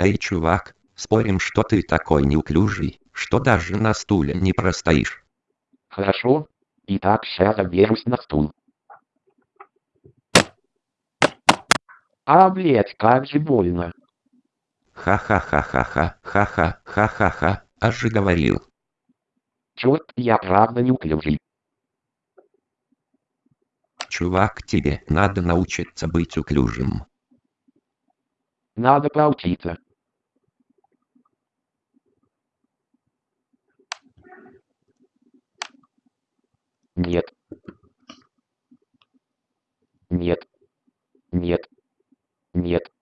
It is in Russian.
Эй, чувак, спорим, что ты такой неуклюжий, что даже на стуле не простоишь. Хорошо. Итак, сейчас заберусь на стул. А, блять, как же больно. Ха-ха-ха-ха-ха, ха-ха, ха-ха-ха, аж же говорил. Чёрт, я правда неуклюжий. Чувак, тебе надо научиться быть уклюжим. Надо поучиться. Нет. Нет. Нет. Нет.